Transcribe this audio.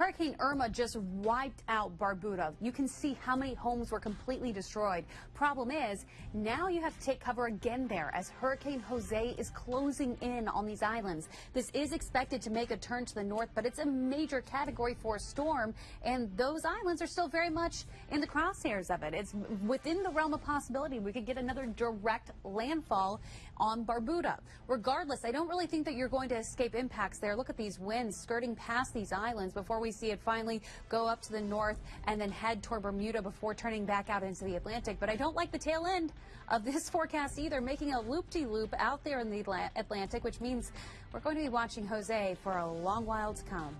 Hurricane Irma just wiped out Barbuda. You can see how many homes were completely destroyed. Problem is, now you have to take cover again there as Hurricane Jose is closing in on these islands. This is expected to make a turn to the north, but it's a major category four storm, and those islands are still very much in the crosshairs of it. It's within the realm of possibility we could get another direct landfall on Barbuda. Regardless, I don't really think that you're going to escape impacts there. Look at these winds skirting past these islands before we see it finally go up to the north and then head toward Bermuda before turning back out into the Atlantic. But I don't like the tail end of this forecast either, making a loop-de-loop -loop out there in the Atlantic, which means we're going to be watching Jose for a long while to come.